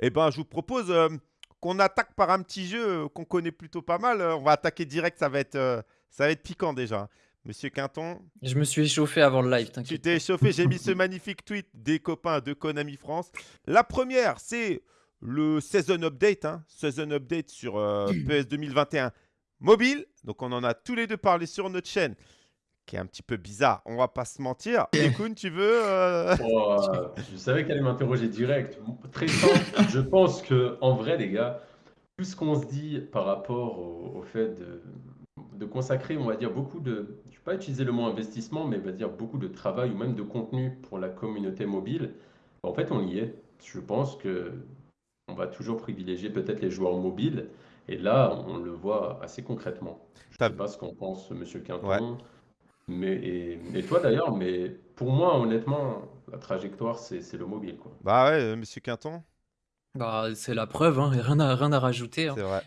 Eh ben, je vous propose, hem, qu'on attaque par un petit jeu, heu, qu'on connaît plutôt pas mal, heu, on va attaquer direct, ça va être, ça va être piquant déjà. Monsieur Quinton, Je me suis échauffé avant le live, tu t'inquiète t'es pas. échauffé, j'ai mis ce magnifique tweet des copains de Konami France. La première, c'est le season update, hein, season update sur, PES 2021 mobile, donc on en a tous les 2 parlé sur notre chaîne, qui est un petit peu bizarre, on va pas se mentir. Ekun, tu veux, heu? Oh, je savais qu'elle allait m'interroger direct. Très simple, je pense qu'en vrai les gars, tout ce qu'on se dit par rapport au au fait de de consacrer, on va dire, beaucoup de je vais pas utiliser le mot investissement, mais on va dire beaucoup de travail ou même de contenu pour la communauté mobile, en fait, on y est. Je pense qu'on va toujours privilégier peut-être les joueurs mobiles et là, on le voit assez concrètement. Je Tu sais pas ce qu'en pense monsieur ouais. Mais et et toi d'ailleurs, mais pour moi, honnêtement, la trajectoire, c'est c'est le mobile, quoi. Bah ouais, heu, monsieur Quinton? Bah, c'est la preuve, hein, et rien à rien à rajouter, hein. C'est vrai.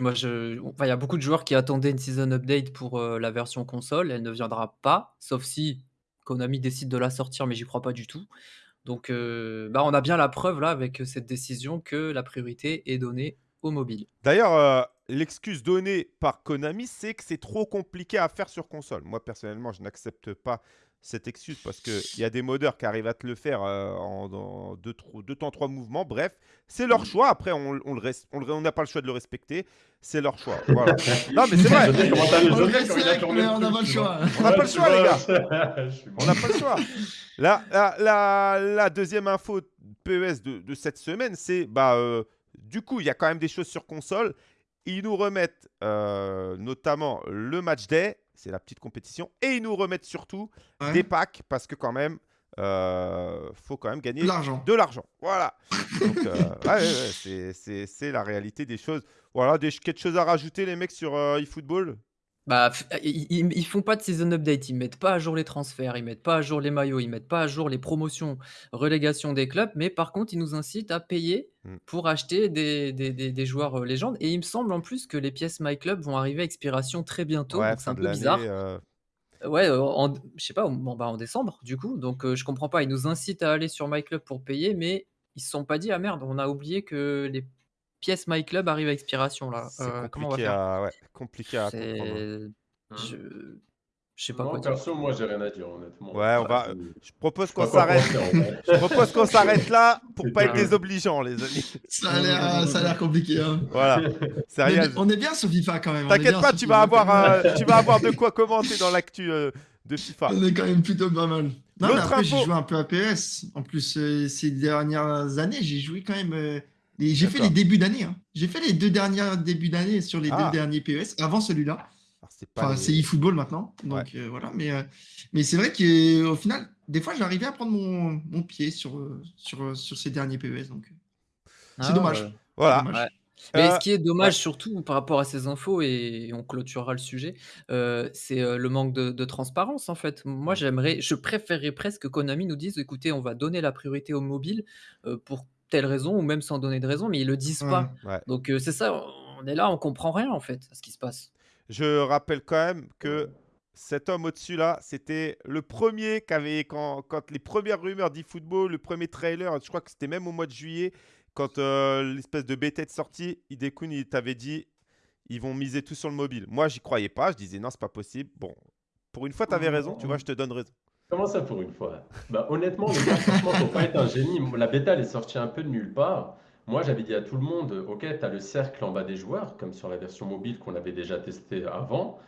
Moi je enfin, il y a beaucoup de joueurs qui attendaient une season update pour, heu, la version console. Elle ne viendra pas, sauf si Konami décide de la sortir, mais j'y crois pas du tout. Donc, bah, on a bien la preuve là avec, cette décision que la priorité est donnée aux mobiles. D'ailleurs, l'excuse donnée par Konami, c'est que c'est trop compliqué à faire sur console. Moi, personnellement, je n'accepte pas cette excuse parce qu'il y a des modeurs qui arrivent à te le faire, heu, en dans 2 tro 2 temps 3 mouvements. Bref, c'est leur choix. Après, on n'a pas le choix de le respecter. C'est leur choix. Voilà. Non, mais c'est vrai. On n'a pas le choix. On n'a pas le choix, les gars. On n'a pas le choix. La la la la 2e info PES de de cette semaine, c'est, bah, heu, du coup, il y a quand même des choses sur console. Ils nous remettent, heu, notamment le match day, c'est la petite compétition et ils nous remettent surtout Ouais. des packs parce que quand même, heu, faut quand même gagner De l'argent. de l'argent. Voilà. Donc, heu, ouais, ouais, ouais, c'est c'est c'est la réalité des choses. Voilà, des quelque chose à rajouter les mecs sur, heu, eFootball? Bah, ils ils font pas de season update, ils mettent pas à jour les transferts, ils mettent pas à jour les maillots, ils mettent pas à jour les promotions, relégation des clubs, mais par contre, ils nous incitent à payer Mmh. pour acheter des des des des joueurs, heu, légendes et il me semble en plus que les pièces My Club vont arriver à expiration très bientôt, Ouais, donc c'est fin un de peu l'année, bizarre. heu Ouais, heu, en je sais pas, en bah, en décembre du coup, donc heu, je comprends pas. Ils nous incitent à aller sur My Club pour payer, mais ils se sont pas dit: «Ah merde, on a oublié que les pièces My Club arrivent à expiration là, c'est heu, comment on va compliqué faire?» à ouais, compliqué à comprendre. C'est je je sais pas quoi Non, dire. perso, moi, j'ai rien à dire, honnêtement. Ouais, on va, je propose qu'on quoi s'arrête je propose qu'on s'arrête là pour pas être désobligeant, les amis. Ça a l'air, ça a l'air compliqué, hein. Voilà. On est, Sérieux. on est bien sur FIFA quand même. T'inquiète pas, tu vas avoir, tu vas avoir de quoi commenter dans l'actu, heu, de FIFA. On est quand même plutôt pas mal. Non, mais L'autre après, j'ai info joué un peu à PS. En plus, euh, ces dernières années, j'ai joué quand même. euh, j'ai fait les débuts d'année. hein. J'ai fait les deux derniers débuts d'année sur les deux Ah! derniers PES avant celui-là. C'est pas Enfin, les eFootball maintenant. ouais. Donc euh, voilà. Mais, euh, mais c'est vrai qu'au final, des fois, j'arrivais à prendre mon, mon pied sur, sur, sur ces derniers PES. Donc euh, c'est Ah dommage. C'est Voilà. dommage. Ouais. Mais ce qui est ouais. dommage surtout par rapport à ces infos et on clôturera le sujet, c'est, le manque de de transparence en fait. Moi j'aimerais je préférerais presque que Konami nous dise: «Écoutez, on va donner la priorité aux mobiles, heu, pour telle raison» ou même sans donner de raison, mais ils le disent Ouais. pas. Ouais. Donc c'est ça, on est là, on comprend rien en fait à ce qui se passe. Je rappelle quand même que cet homme au-dessus là, c'était le 1er qui avait quand quand les premières rumeurs d'eFootball, le 1er trailer, je crois que c'était même au mois de juillet, quand, heu, l'espèce de bêta est sortie, Hidekun, il t'avait dit: «Ils vont miser tout sur le mobile». Moi, j'y croyais pas, je disais: «Non, c'est pas possible». Bon, pour une fois, tu avais raison, tu vois? Je te donne raison. Comment ça pour une fois? Bah, honnêtement, les gars, franchement, faut pas être un génie. La bêta, elle est sortie un peu de nulle part. Moi, j'avais dit à tout le monde: «OK, tu as le cercle en bas des joueurs», comme sur la version mobile qu'on avait déjà testé avant.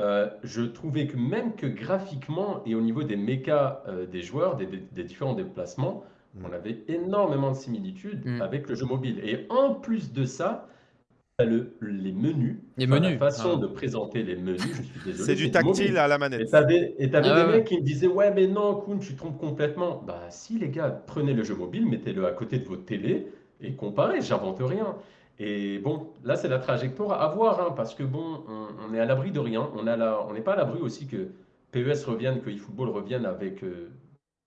Heu, je trouvais que même que graphiquement et au niveau des mécas, heu, des joueurs, des des des différents déplacements, Mmh. on avait énormément de similitudes Mmh. avec le jeu mobile et en plus de ça, tu as le les menus, Les enfin la menus, façon ah. de présenter les menus, je suis désolé, C'est du tactile mobile. à la Et manette. et tu avais Ah des ouais, mecs qui me disaient: «Ouais, mais non, Koun, tu te trompes complètement». Bah si les gars, prenez le jeu mobile, mettez-le à côté de votre télé et comparez, j'invente rien. Et bon, là, c'est la trajectoire à voir, hein, parce que bon, on on est à l'abri de rien. On a la on n'est pas à l'abri aussi que PES revienne, que eFootball revienne avec, heu,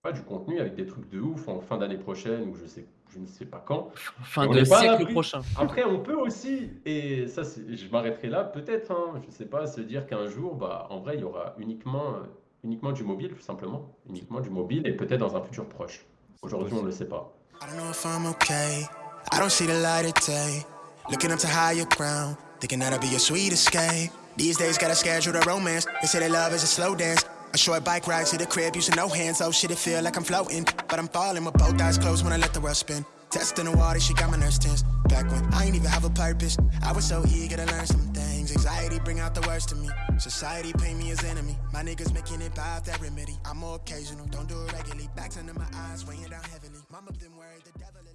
pas du contenu, avec des trucs de ouf en fin d'année prochaine ou je sais je ne sais pas quand. Fin de siècle prochain. après on peut aussi et ça je m'arrêterai là peut-être, hein, je sais pas, se dire qu'un jour, bah, en vrai, il y aura uniquement, uniquement du mobile tout simplement. Uniquement du mobile et peut-être dans un futur proche. Aujourd'hui, on ne le sait pas. I don't know if I'm okay. I don't see the light of day. Looking up to higher ground, thinking that'll be a sweet escape. These days, gotta schedule the romance. They say that love is a slow dance. A short bike ride to the crib using no hands. Oh shit, it feel like I'm floating. But I'm falling with both eyes closed when I let the world spin. Testing the water, she got my nerves tense. Back when I ain't even have a purpose, I was so eager to learn some things. Anxiety bring out the worst in me. Society paint me as enemy. My niggas making it by that remedy. I'm more occasional, don't do it regularly. Backs under my eyes, weighing down heavily. Mama been worried, the devil.